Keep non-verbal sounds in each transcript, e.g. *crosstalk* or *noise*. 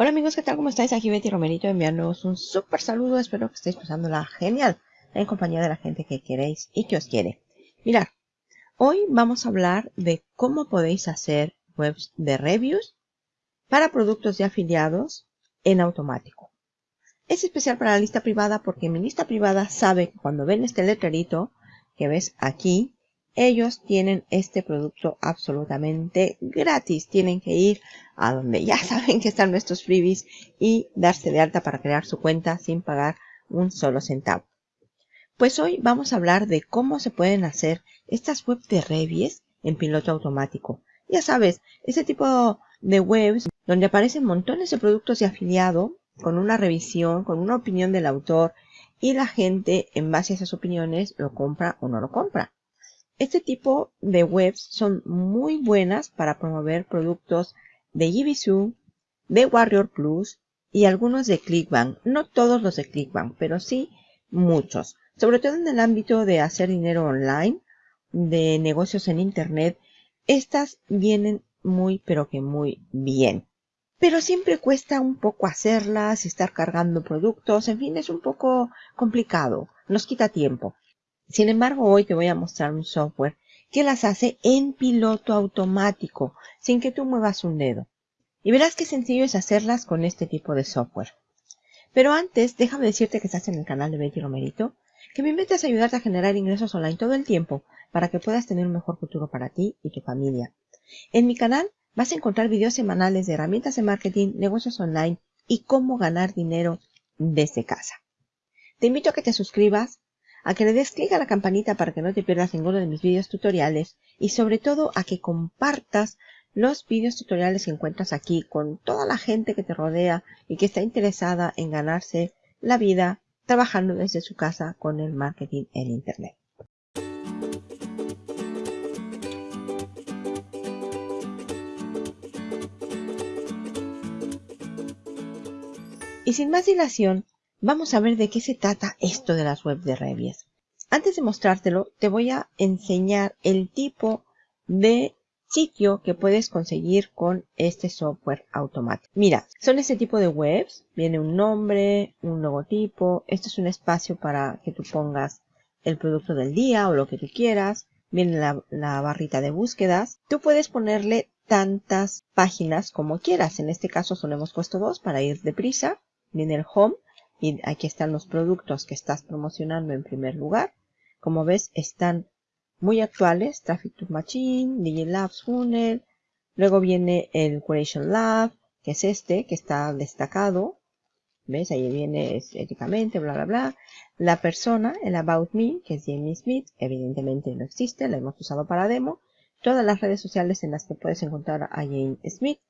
Hola amigos, ¿qué tal? ¿Cómo estáis? Aquí Betty Romerito enviándoos un súper saludo. Espero que estéis pasándola genial en compañía de la gente que queréis y que os quiere. Mirad, hoy vamos a hablar de cómo podéis hacer webs de reviews para productos de afiliados en automático. Es especial para la lista privada porque mi lista privada sabe que cuando ven este letrerito que ves aquí, ellos tienen este producto absolutamente gratis. Tienen que ir a donde ya *laughs* saben que están nuestros freebies y darse de alta para crear su cuenta sin pagar un solo centavo. Pues hoy vamos a hablar de cómo se pueden hacer estas webs de reviews en piloto automático. Ya sabes, ese tipo de webs donde aparecen montones de productos de afiliado con una revisión, con una opinión del autor y la gente en base a esas opiniones lo compra o no lo compra. Este tipo de webs son muy buenas para promover productos de Gibisu, de Warrior Plus y algunos de Clickbank. No todos los de Clickbank, pero sí muchos. Sobre todo en el ámbito de hacer dinero online, de negocios en Internet, estas vienen muy pero que muy bien. Pero siempre cuesta un poco hacerlas, estar cargando productos, en fin, es un poco complicado, nos quita tiempo. Sin embargo, hoy te voy a mostrar un software que las hace en piloto automático, sin que tú muevas un dedo. Y verás qué sencillo es hacerlas con este tipo de software. Pero antes, déjame decirte que estás en el canal de Betty Romerito, que me invites a ayudarte a generar ingresos online todo el tiempo para que puedas tener un mejor futuro para ti y tu familia. En mi canal vas a encontrar videos semanales de herramientas de marketing, negocios online y cómo ganar dinero desde casa. Te invito a que te suscribas, a que le des clic a la campanita para que no te pierdas ninguno de mis vídeos tutoriales y sobre todo a que compartas los vídeos tutoriales que encuentras aquí con toda la gente que te rodea y que está interesada en ganarse la vida trabajando desde su casa con el marketing en Internet. Y sin más dilación, Vamos a ver de qué se trata esto de las web de reviews. Antes de mostrártelo, te voy a enseñar el tipo de sitio que puedes conseguir con este software automático. Mira, son este tipo de webs. Viene un nombre, un logotipo. Esto es un espacio para que tú pongas el producto del día o lo que tú quieras. Viene la, la barrita de búsquedas. Tú puedes ponerle tantas páginas como quieras. En este caso solo hemos puesto dos para ir deprisa. Viene el home y aquí están los productos que estás promocionando en primer lugar. Como ves, están muy actuales. Traffic to Machine, Digilabs Funnel. Luego viene el Curation Lab, que es este, que está destacado. ¿Ves? Ahí viene éticamente, bla, bla, bla. La persona, el About Me, que es Jamie Smith, evidentemente no existe, la hemos usado para demo. Todas las redes sociales en las que puedes encontrar a Jane Smith,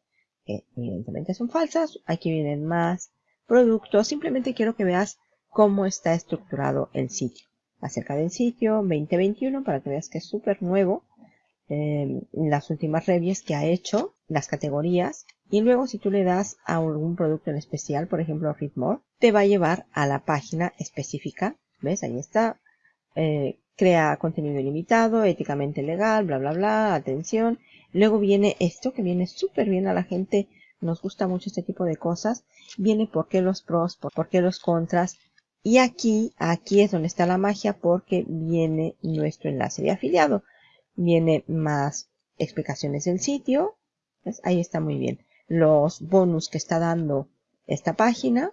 que evidentemente son falsas. Aquí vienen más producto, simplemente quiero que veas cómo está estructurado el sitio. Acerca del sitio 2021 para que veas que es súper nuevo. Em, las últimas reviews que ha hecho, las categorías. Y luego si tú le das a algún producto en especial, por ejemplo Readmore, te va a llevar a la página específica. ¿Ves? Ahí está. Eh, crea contenido ilimitado, éticamente legal, bla, bla, bla, atención. Luego viene esto que viene súper bien a la gente nos gusta mucho este tipo de cosas, viene por qué los pros, por qué los contras. Y aquí, aquí es donde está la magia porque viene nuestro enlace de afiliado. Viene más explicaciones del sitio. Ahí está muy bien. Los bonus que está dando esta página.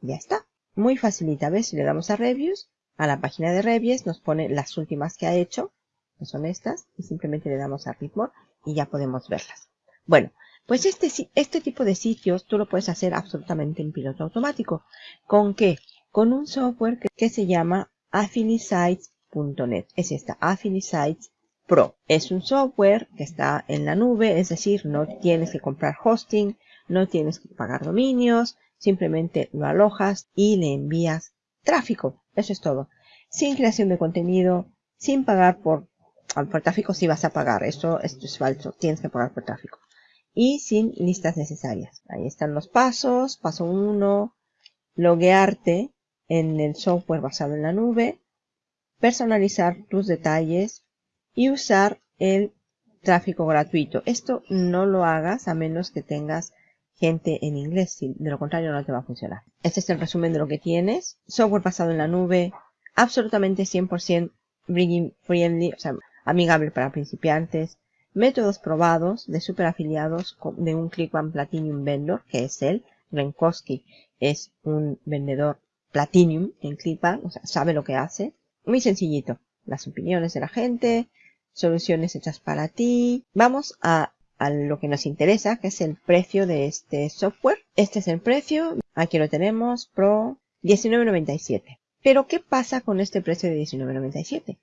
Ya está. Muy facilita. ¿Ves? Si le damos a reviews, a la página de reviews nos pone las últimas que ha hecho. Que son estas. Y simplemente le damos a ritmo y ya podemos verlas. Bueno, pues este, este tipo de sitios tú lo puedes hacer absolutamente en piloto automático. ¿Con qué? Con un software que, se llama Affiliesites.net. Es esta, Affiliesites Pro. Es un software que está en la nube, es decir, no tienes que comprar hosting, no tienes que pagar dominios, simplemente lo alojas y le envías tráfico. Eso es todo. Sin creación de contenido, sin pagar por, por tráfico si vas a pagar. Esto, esto es falso, tienes que pagar por tráfico y sin listas necesarias. Ahí están los pasos. Paso 1, loguearte en el software basado en la nube, personalizar tus detalles y usar el tráfico gratuito. Esto no lo hagas a menos que tengas gente en inglés, de lo contrario no te va a funcionar. Este es el resumen de lo que tienes. Software basado en la nube, absolutamente 100% bringing friendly, o sea, amigable para principiantes. Métodos probados de super afiliados de un ClickBank Platinum Vendor, que es él. Renkowski es un vendedor Platinum en ClickBank, o sea, sabe lo que hace. Muy sencillito. Las opiniones de la gente, soluciones hechas para ti. Vamos a a lo que nos interesa, que es el precio de este software. Este es el precio, aquí lo tenemos, Pro 19.97. Pero ¿qué pasa con este precio de 19.97?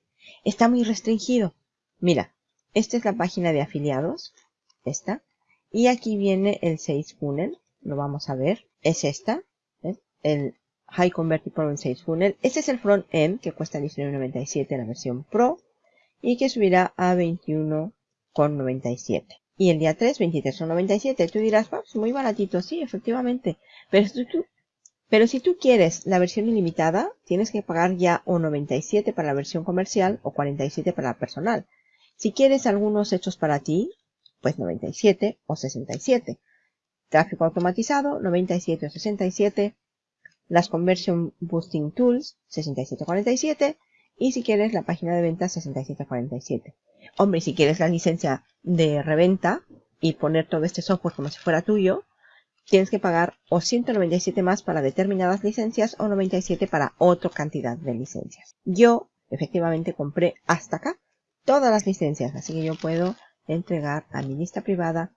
Está muy restringido. Mira, esta es la página de afiliados, esta, y aquí viene el 6 funnel, lo vamos a ver, es esta, el High Converted Pro 6 funnel. Este es el front end que cuesta 19.97 la versión Pro y que subirá a 21.97 y el día 3, 23,97. Tú dirás, pues muy baratito, sí, efectivamente. Pero si, tú, pero si tú quieres la versión ilimitada, tienes que pagar ya o 97 para la versión comercial o 47 para la personal. Si quieres algunos hechos para ti, pues 97 o 67. Tráfico automatizado, 97 o 67. Las Conversion Boosting Tools, 6747. Y si quieres la página de ventas, 6747. Hombre, si quieres la licencia de reventa y poner todo este software como si fuera tuyo, tienes que pagar o 197 más para determinadas licencias o 97 para otra cantidad de licencias. Yo efectivamente compré hasta acá todas las licencias, así que yo puedo entregar a mi lista privada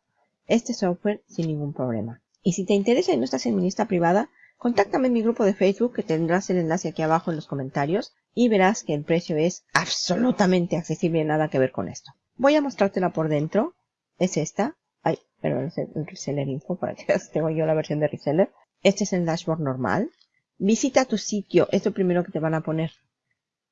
este software sin ningún problema. Y si te interesa y no estás en mi lista privada, contáctame en mi grupo de Facebook que tendrás el enlace aquí abajo en los comentarios y verás que el precio es absolutamente accesible, nada que ver con esto. Voy a mostrártela por dentro. Es esta. Ay, perdón, es el reseller info para que veas. Tengo yo la versión de reseller. Este es el dashboard normal. Visita tu sitio. Es primero que te van a poner.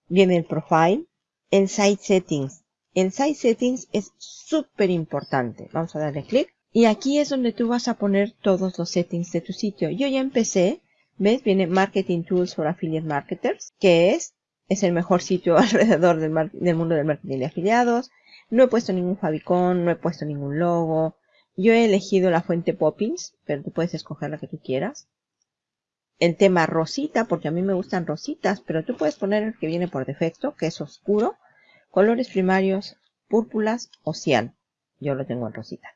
Viene el profile. El site settings. El site settings es súper importante. Vamos a darle clic. Y aquí es donde tú vas a poner todos los settings de tu sitio. Yo ya empecé. ¿Ves? Viene Marketing Tools for Affiliate Marketers. Que es es el mejor sitio *laughs* alrededor del, mundo del marketing de afiliados. No he puesto ningún favicon, no he puesto ningún logo. Yo he elegido la fuente Poppins, pero tú puedes escoger la que tú quieras. El tema rosita, porque a mí me gustan rositas, pero tú puedes poner el que viene por defecto, que es oscuro. Colores primarios, púrpuras o cian. Yo lo tengo en rosita.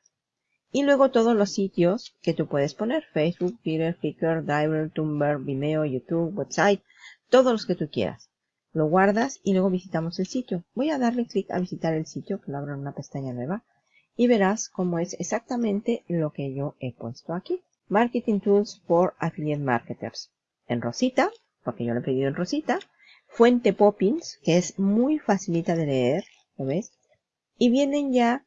Y luego todos los sitios que tú puedes poner. Facebook, Twitter, Flickr, Driver, Tumblr, Vimeo, YouTube, website. Todos los que tú quieras lo guardas y luego visitamos el sitio. Voy a darle clic a visitar el sitio, que lo abro en una pestaña nueva, y verás cómo es exactamente lo que yo he puesto aquí. Marketing Tools for Affiliate Marketers. En rosita, porque yo lo he pedido en rosita. Fuente Poppins, que es muy facilita de leer, ¿lo ves? Y vienen ya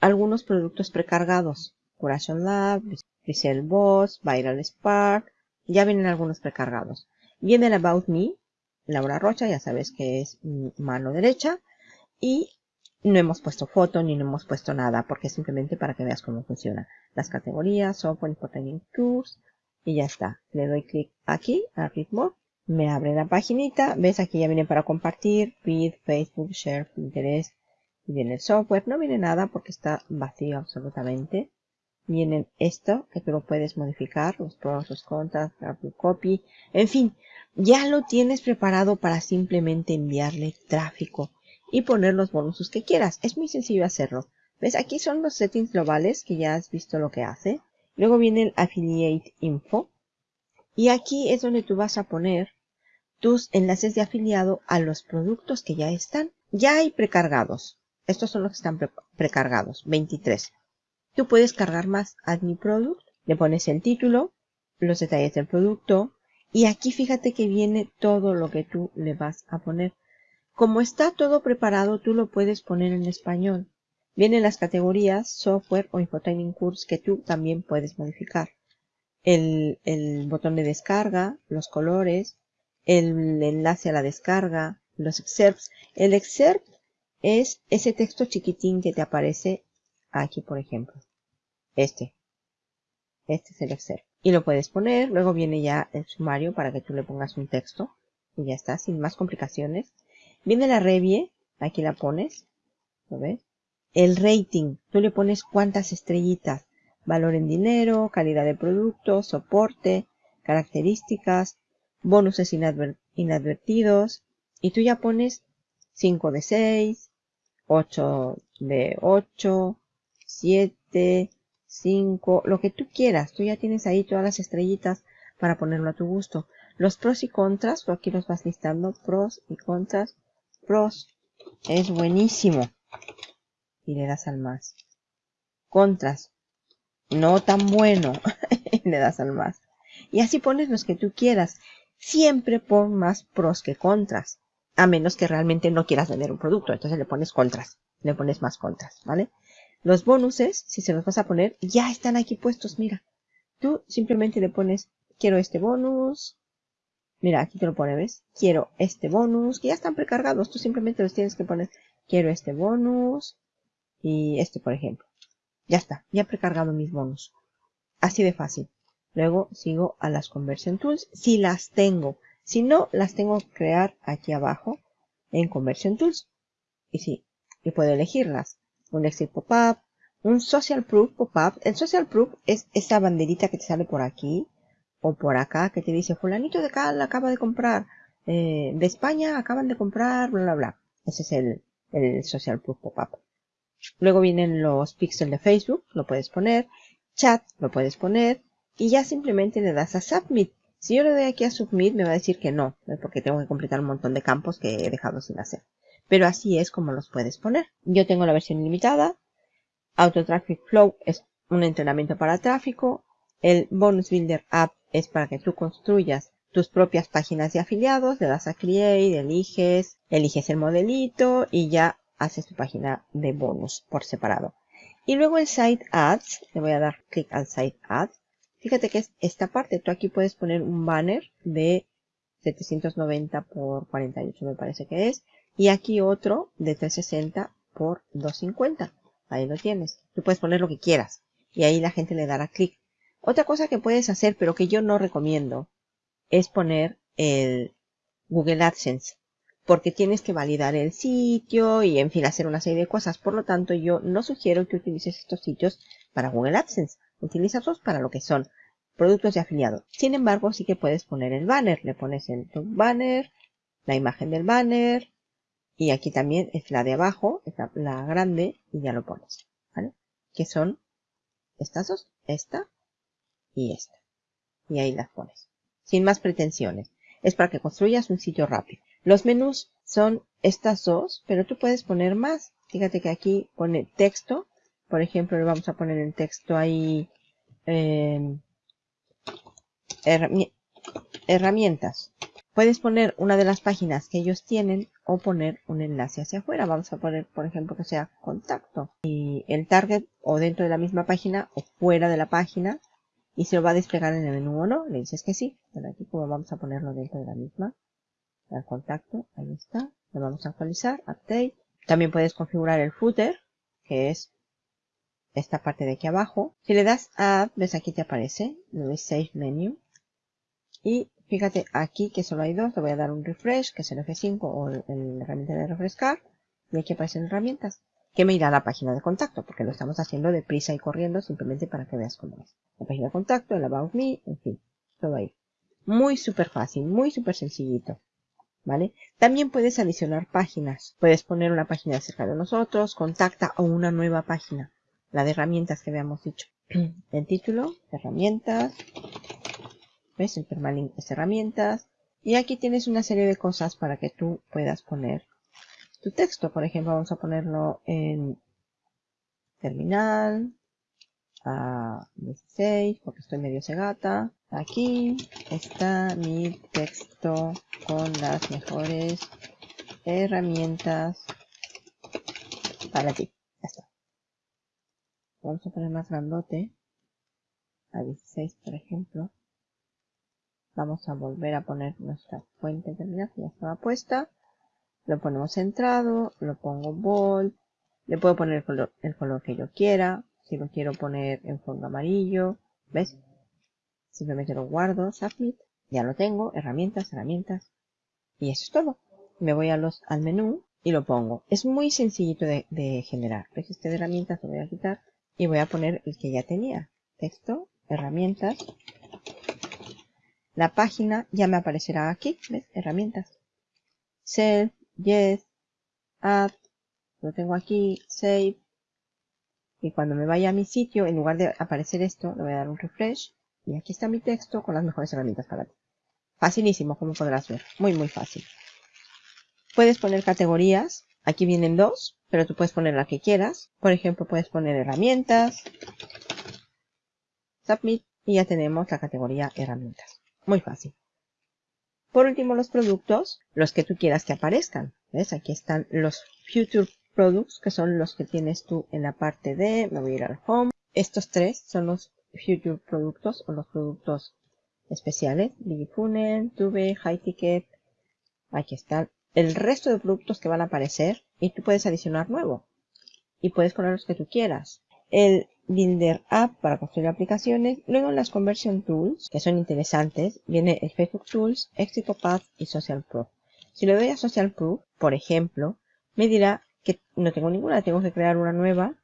algunos productos precargados. Curation Lab, Resell Boss, Viral Spark, ya vienen algunos precargados. Viene el About Me, Laura Rocha, ya sabes que es mano derecha. Y no hemos puesto foto ni no hemos puesto nada porque es simplemente para que veas cómo funciona. Las categorías, software, important tours y ya está. Le doy clic aquí a ritmo. Me abre la paginita. Ves aquí ya viene para compartir, feed, Facebook, share, Pinterest. Y viene el software. No viene nada porque está vacío absolutamente. Viene esto que tú lo puedes modificar, los pros, los contras, copy. En fin, ya lo tienes preparado para simplemente enviarle tráfico y poner los bonusos que quieras. Es muy sencillo hacerlo. ¿Ves? Aquí son los settings globales que ya has visto lo que hace. Luego viene el Affiliate Info. Y aquí es donde tú vas a poner tus enlaces de afiliado a los productos que ya están. Ya hay precargados. Estos son los que están precargados. 23. Tú puedes cargar más. Add New Product. Le pones el título, los detalles del producto, y aquí fíjate que viene todo lo que tú le vas a poner. Como está todo preparado, tú lo puedes poner en español. Vienen las categorías, software o infotraining course que tú también puedes modificar. El, el botón de descarga, los colores, el enlace a la descarga, los excerpts. El excerpt es ese texto chiquitín que te aparece aquí, por ejemplo. Este. Este es el excerpt y lo puedes poner. Luego viene ya el sumario para que tú le pongas un texto y ya está, sin más complicaciones. Viene la revie, aquí la pones, ¿lo ves? El rating, tú le pones cuántas estrellitas. valor en dinero, calidad de producto, soporte, características, bonuses inadvertidos y tú ya pones 5 de 6, 8 de 8, 7, 5, lo que tú quieras. Tú ya tienes ahí todas las estrellitas para ponerlo a tu gusto. Los pros y contras, tú aquí los vas listando, pros y contras. Pros, es buenísimo. Y le das al más. Contras, no tan bueno. *laughs* y le das al más. Y así pones los que tú quieras. Siempre pon más pros que contras. A menos que realmente no quieras vender un producto. Entonces le pones contras. Le pones más contras, ¿vale? Los bonuses, si se los vas a poner, ya están aquí puestos, mira. Tú simplemente le pones, quiero este bonus. Mira, aquí te lo pone, ¿ves? Quiero este bonus, que ya están precargados. Tú simplemente los tienes que poner, quiero este bonus y este, por ejemplo. Ya está, ya he precargado mis bonus. Así de fácil. Luego sigo a las Conversion Tools, si las tengo. Si no, las tengo que crear aquí abajo en Conversion Tools. Y sí, y puedo elegirlas. Un Exit Pop-Up, un Social Proof Pop-Up. El Social Proof es esa banderita que te sale por aquí o por acá que te dice fulanito de cal acaba de comprar, eh, de España acaban de comprar, bla, bla, bla. Ese es el, el Social Proof Pop-Up. Luego vienen los pixels de Facebook, lo puedes poner. Chat, lo puedes poner y ya simplemente le das a Submit. Si yo le doy aquí a Submit me va a decir que no, porque tengo que completar un montón de campos que he dejado sin hacer. Pero así es como los puedes poner. Yo tengo la versión ilimitada. Auto Traffic Flow es un entrenamiento para tráfico. El Bonus Builder App es para que tú construyas tus propias páginas de afiliados. Le das a Create, eliges, eliges el modelito y ya haces tu página de bonus por separado. Y luego el Site Ads, le voy a dar clic al Site Ads Fíjate que es esta parte. Tú aquí puedes poner un banner de 790 por 48 me parece que es. Y aquí otro de 360 por 250. Ahí lo tienes. Tú puedes poner lo que quieras. Y ahí la gente le dará clic. Otra cosa que puedes hacer, pero que yo no recomiendo, es poner el Google AdSense. Porque tienes que validar el sitio y en fin hacer una serie de cosas. Por lo tanto, yo no sugiero que utilices estos sitios para Google AdSense. Utilízalos para lo que son productos de afiliado. Sin embargo, sí que puedes poner el banner. Le pones el banner, la imagen del banner y aquí también es la de abajo, la, grande y ya lo pones. ¿Vale? Que son estas dos, esta y esta. Y ahí las pones. Sin más pretensiones. Es para que construyas un sitio rápido. Los menús son estas dos, pero tú puedes poner más. Fíjate que aquí pone texto por ejemplo, le vamos a poner el texto ahí. Em, herramientas. Puedes poner una de las páginas que ellos tienen o poner un enlace hacia afuera. Vamos a poner, por ejemplo, que sea contacto. Y el target o dentro de la misma página o fuera de la página. Y se lo va a desplegar en el menú o no. Le dices que sí. Pero aquí como vamos a ponerlo dentro de la misma. El contacto. Ahí está. Lo vamos a actualizar. Update. También puedes configurar el footer. Que es esta parte de aquí abajo. Si le das a ves aquí te aparece, lo de Save Menu. Y fíjate aquí que solo hay dos, le voy a dar un refresh, que es el F5 o la herramienta de refrescar. Y aquí aparecen herramientas, que me irá a la página de contacto, porque lo estamos haciendo deprisa y corriendo simplemente para que veas cómo es. La página de contacto, el About Me, en fin, todo ahí. Muy súper fácil, muy súper sencillito. ¿Vale? También puedes adicionar páginas. Puedes poner una página acerca de nosotros, contacta o una nueva página la de herramientas que habíamos dicho. *clears throat* El título, herramientas. ¿Ves? El permalink es herramientas. Y aquí tienes una serie de cosas para que tú puedas poner tu texto. Por ejemplo, vamos a ponerlo en terminal. A 16, porque estoy medio segata. Aquí está mi texto con las mejores herramientas para ti vamos a poner más grandote. A 16 por ejemplo. Vamos a volver a poner nuestra fuente de terminal que ya estaba puesta. Lo ponemos centrado lo pongo bold. Le puedo poner el color, el color que yo quiera. Si lo quiero poner en fondo amarillo ¿ves? simplemente lo guardo submit ya lo tengo herramientas herramientas. Y eso es todo. Me voy los al menú y lo pongo. Es muy sencillito de, de generar. ¿ves? de herramientas lo voy a quitar y voy a poner el que ya tenía, texto, herramientas. La página ya me aparecerá aquí, ¿ves? Herramientas. Self, Yes, Add, lo tengo aquí, Save. Y cuando me vaya a mi sitio, en lugar de aparecer esto, le voy a dar un refresh. Y aquí está mi texto con las mejores herramientas para ti. Facilísimo, como podrás ver. Muy, muy fácil. Puedes poner categorías. Aquí vienen dos, pero tú puedes poner la que quieras. Por ejemplo, puedes poner herramientas. Submit. Y ya tenemos la categoría herramientas. Muy fácil. Por último, los productos, los que tú quieras que aparezcan. ¿Ves? Aquí están los Future Products, que son los que tienes tú en la parte de, me voy a ir al Home. Estos tres son los Future Productos o los productos especiales. Funnel, Tube, High Ticket. Aquí están el resto de productos que van a aparecer y tú puedes adicionar nuevo. Y puedes poner los que tú quieras. El Builder App para construir aplicaciones. Luego las Conversion Tools, que son interesantes, viene el Facebook Tools, Path y Social Proof. Si le doy a Social Proof, por ejemplo, me dirá que no tengo ninguna, tengo que crear una nueva.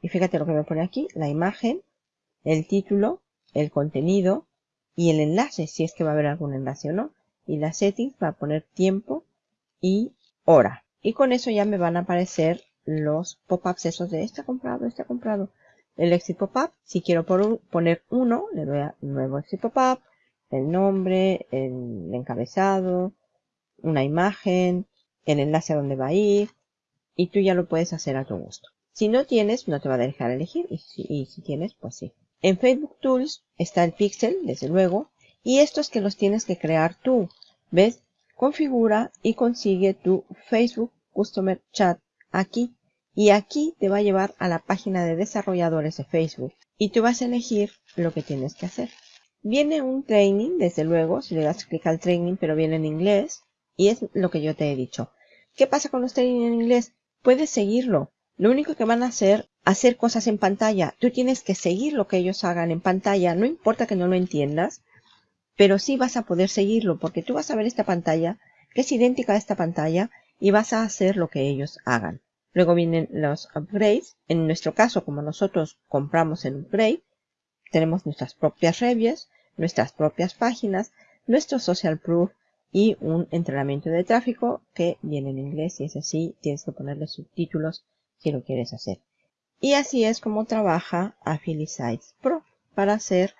Y fíjate lo que me pone aquí, la imagen, el título, el contenido y el enlace, si es que va a haber algún enlace o no. Y las settings va a poner tiempo y hora. Y con eso ya me van a aparecer los pop-ups esos de este comprado, este comprado el exit pop-up. Si quiero poner uno, le doy a nuevo exit pop-up, el nombre, el encabezado, una imagen, el enlace a donde va a ir, y tú ya lo puedes hacer a tu gusto. Si no tienes, no te va a dejar elegir, y si, tienes, pues sí. En Facebook Tools está el pixel, desde luego, y estos que los tienes que crear tú. ¿Ves? Configura y consigue tu Facebook Customer Chat aquí y aquí te va a llevar a la página de desarrolladores de Facebook y tú vas a elegir lo que tienes que hacer. Viene un training, desde luego, si le das clic al training, pero viene en inglés y es lo que yo te he dicho. ¿Qué pasa con los training en inglés? Puedes seguirlo. Lo único que van a hacer, hacer cosas en pantalla. Tú tienes que seguir lo que ellos hagan en pantalla. No importa que no lo entiendas, pero sí vas a poder seguirlo porque tú vas a ver esta pantalla que es idéntica a esta pantalla y vas a hacer lo que ellos hagan. Luego vienen los upgrades. En nuestro caso, como nosotros compramos el upgrade, tenemos nuestras propias reviews, nuestras propias páginas, nuestro social proof y un entrenamiento de tráfico que viene en inglés y es así, tienes que ponerle subtítulos si lo quieres hacer. Y así es como trabaja Affiliate Pro para hacer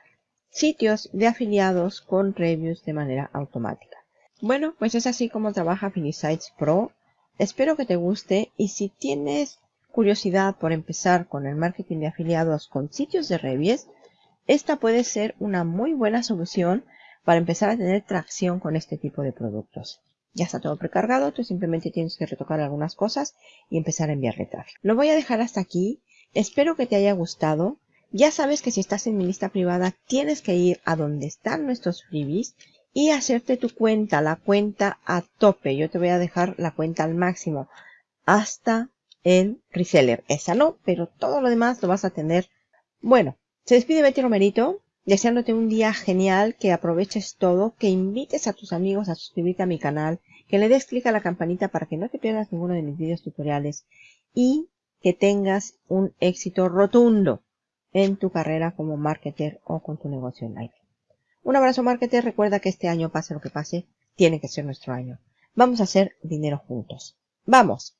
sitios de afiliados con reviews de manera automática. Bueno, pues es así como trabaja Affiliate Pro. Espero que te guste y si tienes curiosidad por empezar con el marketing de afiliados con sitios de reviews, esta puede ser una muy buena solución para empezar a tener tracción con este tipo de productos. Ya está todo precargado, tú simplemente tienes que retocar algunas cosas y empezar a enviarle tráfico. Lo voy a dejar hasta aquí. Espero que te haya gustado. Ya sabes que si estás en mi lista privada tienes que ir a donde están nuestros freebies y hacerte tu cuenta, la cuenta a tope. Yo te voy a dejar la cuenta al máximo hasta el reseller. Esa no, pero todo lo demás lo vas a tener. Bueno, se despide Betty Romerito, deseándote un día genial, que aproveches todo, que invites a tus amigos a suscribirte a mi canal, que le des clic a la campanita para que no te pierdas ninguno de mis videos tutoriales y que tengas un éxito rotundo en tu carrera como marketer o con tu negocio online. Un abrazo marketer, recuerda que este año, pase lo que pase, tiene que ser nuestro año. Vamos a hacer dinero juntos. ¡Vamos!